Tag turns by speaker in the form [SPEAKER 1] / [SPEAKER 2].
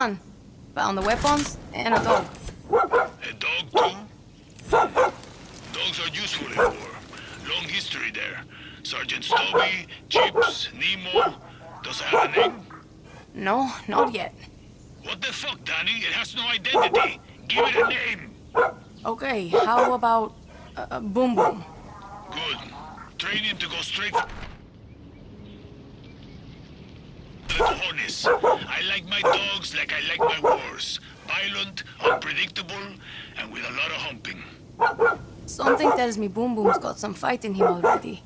[SPEAKER 1] Found the weapons and a dog.
[SPEAKER 2] A dog too? Dogs are useful in war. Long history there. Sergeant Stubby, Chips, Nemo. Does it have a name?
[SPEAKER 1] No, not yet.
[SPEAKER 2] What the fuck, Danny? It has no identity. Give it a name.
[SPEAKER 1] Okay, how about uh, uh, Boom Boom?
[SPEAKER 2] Good. Train him to go straight for. I like my I like my wars. Violent, unpredictable, and with a lot of humping.
[SPEAKER 1] Something tells me Boom Boom's got some fight in him already.